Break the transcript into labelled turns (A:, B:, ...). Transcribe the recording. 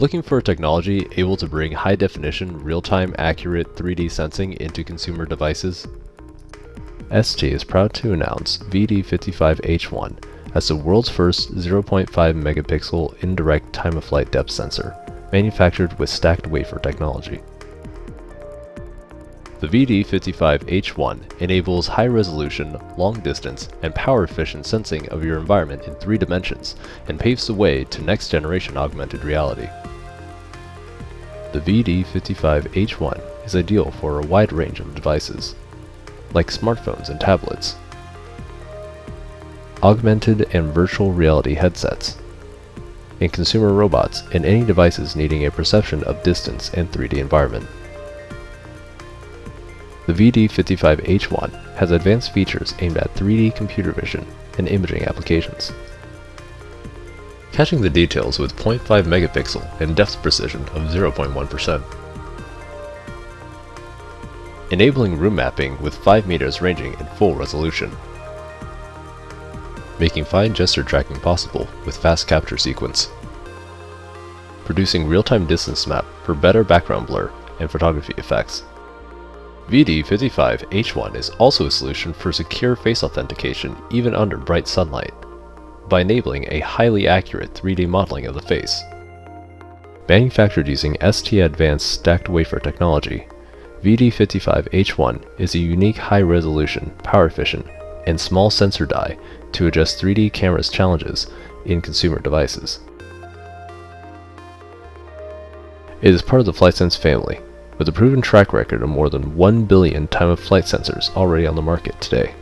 A: Looking for a technology able to bring high-definition, real-time, accurate 3D sensing into consumer devices? ST is proud to announce VD55H1 as the world's first 0.5 megapixel indirect time-of-flight depth sensor, manufactured with stacked wafer technology. The VD55H1 enables high-resolution, long-distance, and power-efficient sensing of your environment in three dimensions and paves the way to next-generation augmented reality. The VD55H1 is ideal for a wide range of devices, like smartphones and tablets, augmented and virtual reality headsets, and consumer robots and any devices needing a perception of distance and 3D environment. The VD55H1 has advanced features aimed at 3D computer vision and imaging applications. Catching the details with 0.5 megapixel and depth precision of 0.1%. Enabling room mapping with 5 meters ranging in full resolution. Making fine gesture tracking possible with fast capture sequence. Producing real-time distance map for better background blur and photography effects. VD55H1 is also a solution for secure face authentication even under bright sunlight, by enabling a highly accurate 3D modeling of the face. Manufactured using ST Advanced stacked wafer technology, VD55H1 is a unique high-resolution, power-efficient, and small sensor die to adjust 3D cameras challenges in consumer devices. It is part of the FlightSense family, with a proven track record of more than 1 billion time-of-flight sensors already on the market today.